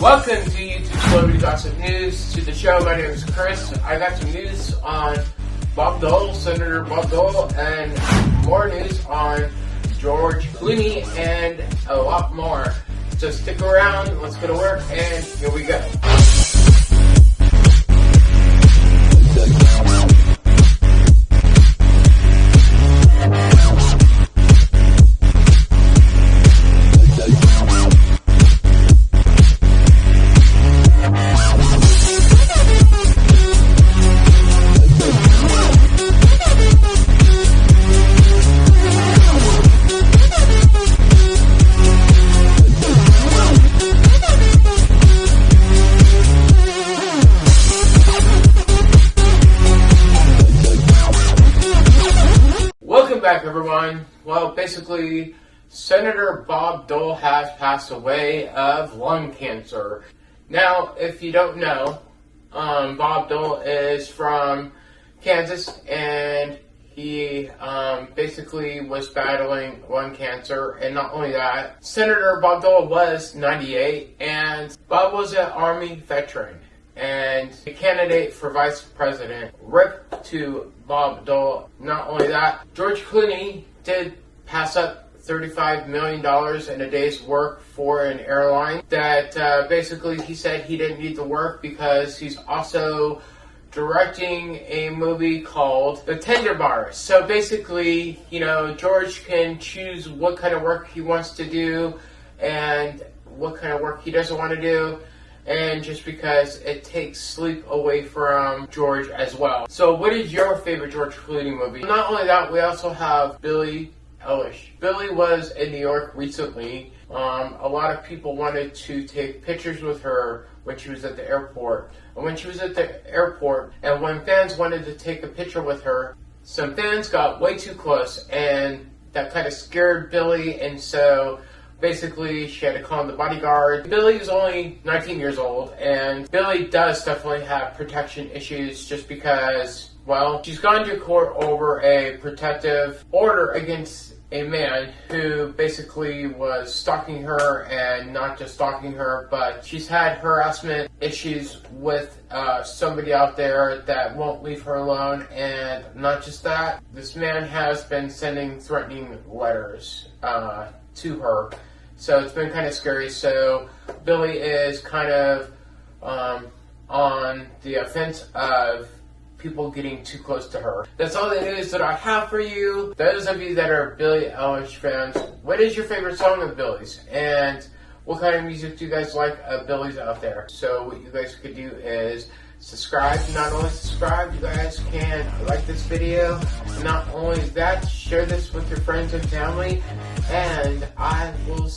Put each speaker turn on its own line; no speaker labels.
Welcome to YouTube Celebrity Gossip News. To the show, my name is Chris. I got some news on Bob Dole, Senator Bob Dole, and more news on George Clooney and a lot more. So stick around, let's go to work, and here we go. Back, everyone. Well, basically, Senator Bob Dole has passed away of lung cancer. Now, if you don't know, um, Bob Dole is from Kansas, and he um, basically was battling lung cancer. And not only that, Senator Bob Dole was 98, and Bob was an Army veteran and a candidate for vice president. Rip to Bob Dole. Not only that, George Clooney did pass up $35 million in a day's work for an airline that uh, basically he said he didn't need the work because he's also directing a movie called The Tender Bar. So basically, you know, George can choose what kind of work he wants to do and what kind of work he doesn't want to do and just because it takes sleep away from George as well. So what is your favorite George Clooney movie? Not only that, we also have Billie Eilish. Billie was in New York recently. Um, a lot of people wanted to take pictures with her when she was at the airport. And when she was at the airport, and when fans wanted to take a picture with her, some fans got way too close, and that kind of scared Billie, and so basically she had to call in the bodyguard. Billie is only 19 years old, and Billie does definitely have protection issues just because, well, she's gone to court over a protective order against a man who basically was stalking her and not just stalking her, but she's had harassment issues with uh, somebody out there that won't leave her alone. And not just that, this man has been sending threatening letters uh, to her so it's been kind of scary. So Billie is kind of um, on the offense of people getting too close to her. That's all the news that I have for you. Those of you that are Billie Eilish fans, what is your favorite song of Billie's? And what kind of music do you guys like of Billie's out there? So what you guys could do is subscribe. Not only subscribe, you guys can like this video. Not only that, share this with your friends and family. And I will